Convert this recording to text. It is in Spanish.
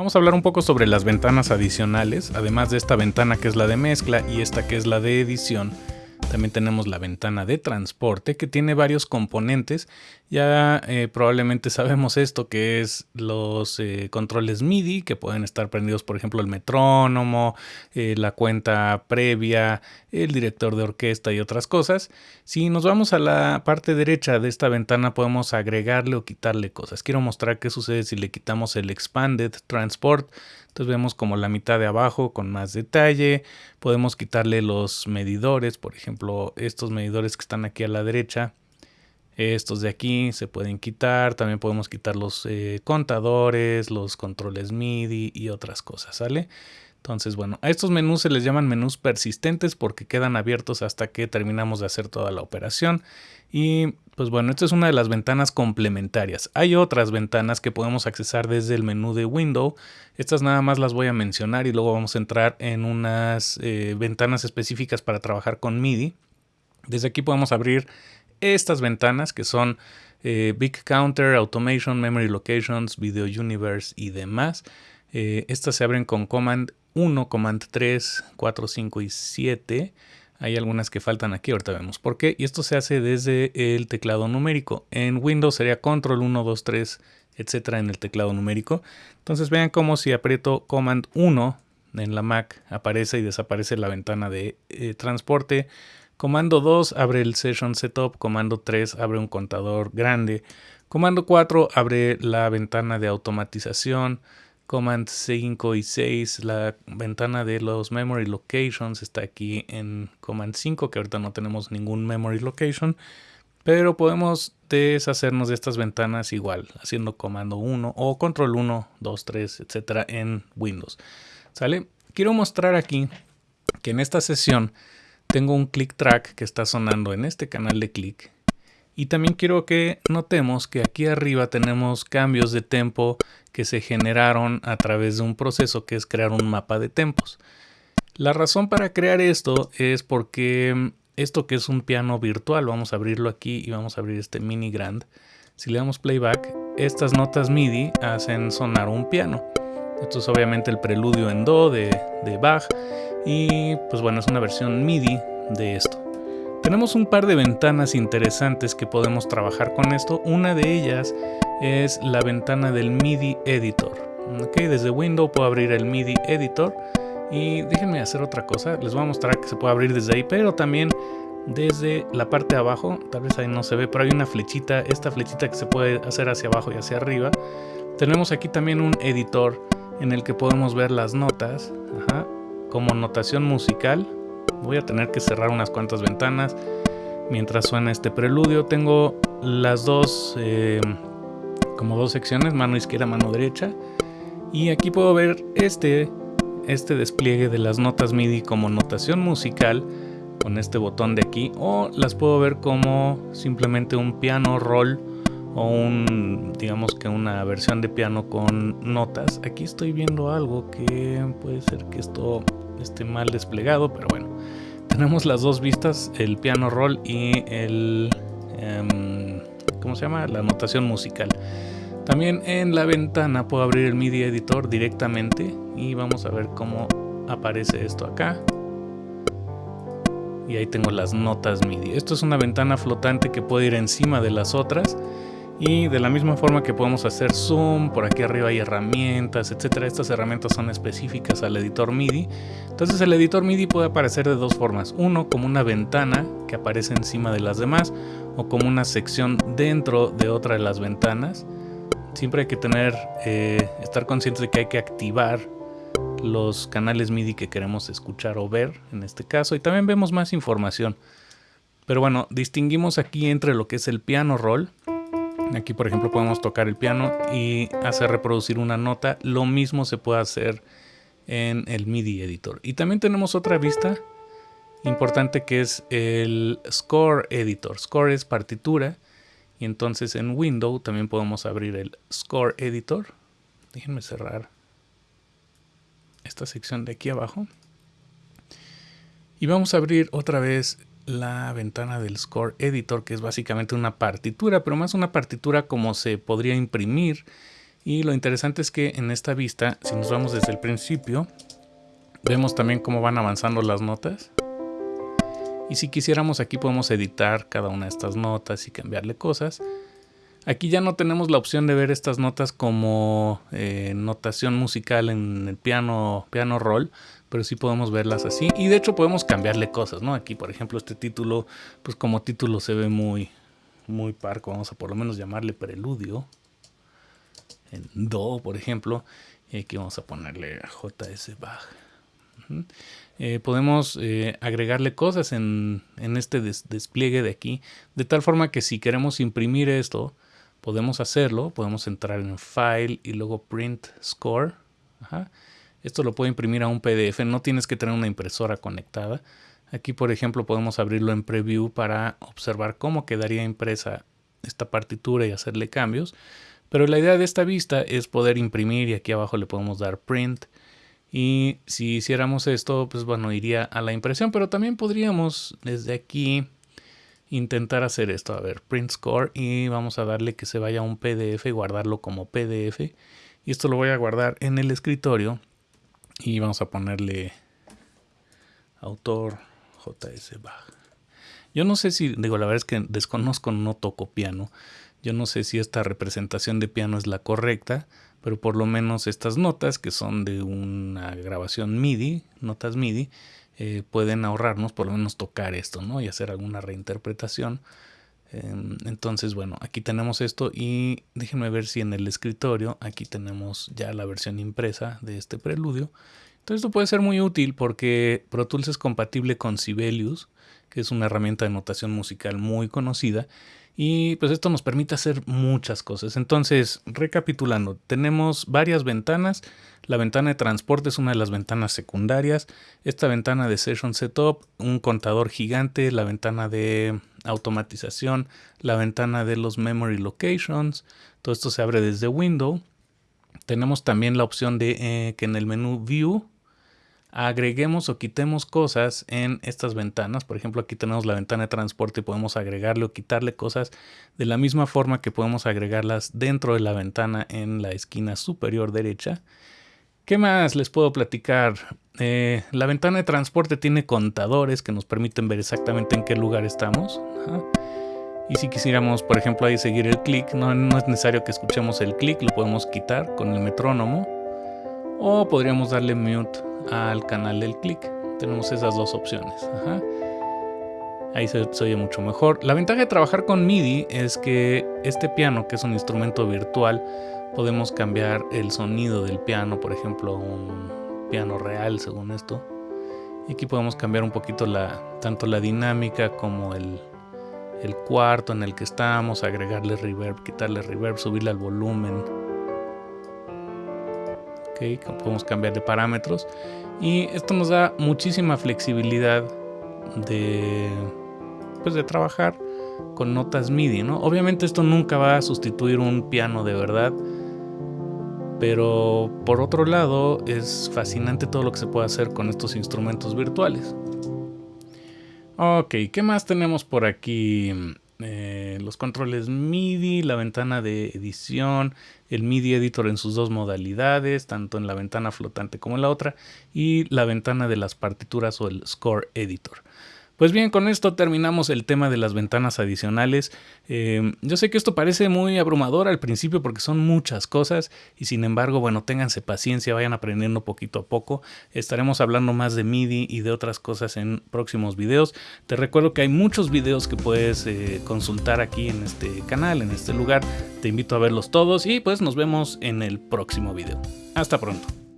Vamos a hablar un poco sobre las ventanas adicionales, además de esta ventana que es la de mezcla y esta que es la de edición. También tenemos la ventana de transporte que tiene varios componentes. Ya eh, probablemente sabemos esto que es los eh, controles MIDI que pueden estar prendidos, por ejemplo, el metrónomo, eh, la cuenta previa, el director de orquesta y otras cosas. Si nos vamos a la parte derecha de esta ventana podemos agregarle o quitarle cosas. Quiero mostrar qué sucede si le quitamos el Expanded Transport. Entonces vemos como la mitad de abajo con más detalle. Podemos quitarle los medidores, por ejemplo, estos medidores que están aquí a la derecha. Estos de aquí se pueden quitar. También podemos quitar los eh, contadores, los controles MIDI y otras cosas, ¿sale? Entonces, bueno, a estos menús se les llaman menús persistentes porque quedan abiertos hasta que terminamos de hacer toda la operación. Y pues bueno, esta es una de las ventanas complementarias. Hay otras ventanas que podemos accesar desde el menú de Windows. Estas nada más las voy a mencionar y luego vamos a entrar en unas eh, ventanas específicas para trabajar con MIDI. Desde aquí podemos abrir estas ventanas que son eh, Big Counter, Automation, Memory Locations, Video Universe y demás. Eh, estas se abren con Command 1, Command 3, 4, 5 y 7. Hay algunas que faltan aquí, ahorita vemos por qué. Y esto se hace desde el teclado numérico. En Windows sería Control 1, 2, 3, etcétera en el teclado numérico. Entonces vean cómo si aprieto Command 1 en la Mac aparece y desaparece la ventana de eh, transporte. Comando 2 abre el Session Setup. Comando 3 abre un contador grande. Comando 4 abre la ventana de automatización. Command 5 y 6, la ventana de los Memory Locations está aquí en Command 5, que ahorita no tenemos ningún Memory Location, pero podemos deshacernos de estas ventanas igual, haciendo Comando 1 o Control 1, 2, 3, etcétera en Windows. ¿Sale? Quiero mostrar aquí que en esta sesión tengo un click track que está sonando en este canal de click y también quiero que notemos que aquí arriba tenemos cambios de tempo que se generaron a través de un proceso que es crear un mapa de tempos. La razón para crear esto es porque mm, esto que es un piano virtual, vamos a abrirlo aquí y vamos a abrir este mini grand. Si le damos playback, estas notas MIDI hacen sonar un piano. Esto es obviamente el preludio en Do de, de Bach y pues bueno, es una versión MIDI de esto. Tenemos un par de ventanas interesantes que podemos trabajar con esto. Una de ellas es la ventana del MIDI Editor. Okay, desde Windows puedo abrir el MIDI Editor y déjenme hacer otra cosa. Les voy a mostrar que se puede abrir desde ahí, pero también desde la parte de abajo. Tal vez ahí no se ve, pero hay una flechita. Esta flechita que se puede hacer hacia abajo y hacia arriba. Tenemos aquí también un editor en el que podemos ver las notas como notación musical Voy a tener que cerrar unas cuantas ventanas mientras suena este preludio. Tengo las dos, eh, como dos secciones, mano izquierda, mano derecha. Y aquí puedo ver este, este despliegue de las notas MIDI como notación musical con este botón de aquí. O las puedo ver como simplemente un piano roll o un, digamos que una versión de piano con notas. Aquí estoy viendo algo que puede ser que esto esté mal desplegado, pero bueno. Tenemos las dos vistas, el piano roll y el... Em, ¿Cómo se llama? La notación musical. También en la ventana puedo abrir el MIDI editor directamente y vamos a ver cómo aparece esto acá. Y ahí tengo las notas MIDI. Esto es una ventana flotante que puede ir encima de las otras y de la misma forma que podemos hacer zoom, por aquí arriba hay herramientas, etcétera. Estas herramientas son específicas al editor MIDI. Entonces el editor MIDI puede aparecer de dos formas. Uno como una ventana que aparece encima de las demás o como una sección dentro de otra de las ventanas. Siempre hay que tener, eh, estar conscientes de que hay que activar los canales MIDI que queremos escuchar o ver en este caso. Y también vemos más información. Pero bueno, distinguimos aquí entre lo que es el piano roll Aquí por ejemplo podemos tocar el piano y hacer reproducir una nota. Lo mismo se puede hacer en el MIDI editor. Y también tenemos otra vista importante que es el Score Editor. Score es partitura y entonces en Windows también podemos abrir el Score Editor. Déjenme cerrar esta sección de aquí abajo. Y vamos a abrir otra vez la ventana del Score Editor, que es básicamente una partitura, pero más una partitura como se podría imprimir Y lo interesante es que en esta vista, si nos vamos desde el principio, vemos también cómo van avanzando las notas. Y si quisiéramos aquí podemos editar cada una de estas notas y cambiarle cosas. Aquí ya no tenemos la opción de ver estas notas como eh, notación musical en el piano, piano roll, pero sí podemos verlas así. Y de hecho podemos cambiarle cosas, ¿no? Aquí, por ejemplo, este título, pues como título se ve muy, muy parco. Vamos a por lo menos llamarle preludio. En Do, por ejemplo. Y aquí vamos a ponerle JS Bach. Eh, podemos eh, agregarle cosas en, este despliegue de aquí, de tal forma que si queremos imprimir esto, podemos hacerlo, podemos entrar en File y luego Print Score. Esto lo puedo imprimir a un PDF, no tienes que tener una impresora conectada. Aquí, por ejemplo, podemos abrirlo en Preview para observar cómo quedaría impresa esta partitura y hacerle cambios. Pero la idea de esta vista es poder imprimir y aquí abajo le podemos dar Print y si hiciéramos esto, pues bueno, iría a la impresión, pero también podríamos desde aquí intentar hacer esto. A ver, print score y vamos a darle que se vaya a un PDF y guardarlo como PDF. Y esto lo voy a guardar en el escritorio y vamos a ponerle autor JS Bach. Yo no sé si, digo, la verdad es que desconozco, no toco piano. Yo no sé si esta representación de piano es la correcta, pero por lo menos estas notas que son de una grabación MIDI, notas MIDI, eh, pueden ahorrarnos por lo menos tocar esto, ¿no? Y hacer alguna reinterpretación. Em, entonces, bueno, aquí tenemos esto y déjenme ver si en el escritorio aquí tenemos ya la versión impresa de este preludio. Entonces esto puede ser muy útil porque Pro Tools es compatible con Sibelius, que es una herramienta de notación musical muy conocida y pues esto nos permite hacer muchas cosas. Entonces, recapitulando, tenemos varias ventanas. La ventana de transporte es una de las ventanas secundarias. Esta ventana de Session Setup, un contador gigante, la ventana de automatización, la ventana de los Memory Locations. Todo esto se abre desde Windows. Tenemos también la opción de eh, que en el menú View agreguemos o quitemos cosas en estas ventanas. Por ejemplo, aquí tenemos la ventana de transporte y podemos agregarle o quitarle cosas de la misma forma que podemos agregarlas dentro de la ventana en la esquina superior derecha. ¿Qué más les puedo platicar? Eh, la ventana de transporte tiene contadores que nos permiten ver exactamente en qué lugar estamos. Y si quisiéramos, por ejemplo, ahí seguir el clic, no, es necesario que escuchemos el clic, lo podemos quitar con el metrónomo. O podríamos darle mute al canal del clic. Tenemos esas dos opciones. Ahí se, oye mucho mejor. La ventaja de trabajar con MIDI es que este piano, que es un instrumento virtual, podemos cambiar el sonido del piano, por ejemplo, un piano real, según esto. Y aquí podemos cambiar un poquito la, tanto la dinámica como el, cuarto en el que estamos, agregarle reverb, quitarle reverb, subirle al volumen podemos cambiar de parámetros y esto nos da muchísima flexibilidad de, pues de trabajar con notas MIDI, ¿no? Obviamente esto nunca va a sustituir un piano de verdad, pero por otro lado es fascinante todo lo que se puede hacer con estos instrumentos virtuales. Ok, ¿qué más tenemos por aquí? Eh, los controles MIDI, la ventana de edición, el MIDI editor en sus dos modalidades, tanto en la ventana flotante como en la otra, y la ventana de las partituras o el score editor. Pues bien, con esto terminamos el tema de las ventanas adicionales. Eh, yo sé que esto parece muy abrumador al principio porque son muchas cosas y sin embargo, bueno, ténganse paciencia, vayan aprendiendo poquito a poco. Estaremos hablando más de MIDI y de otras cosas en próximos videos. Te recuerdo que hay muchos videos que puedes eh, consultar aquí en este canal, en este lugar. Te invito a verlos todos y pues nos vemos en el próximo video. Hasta pronto.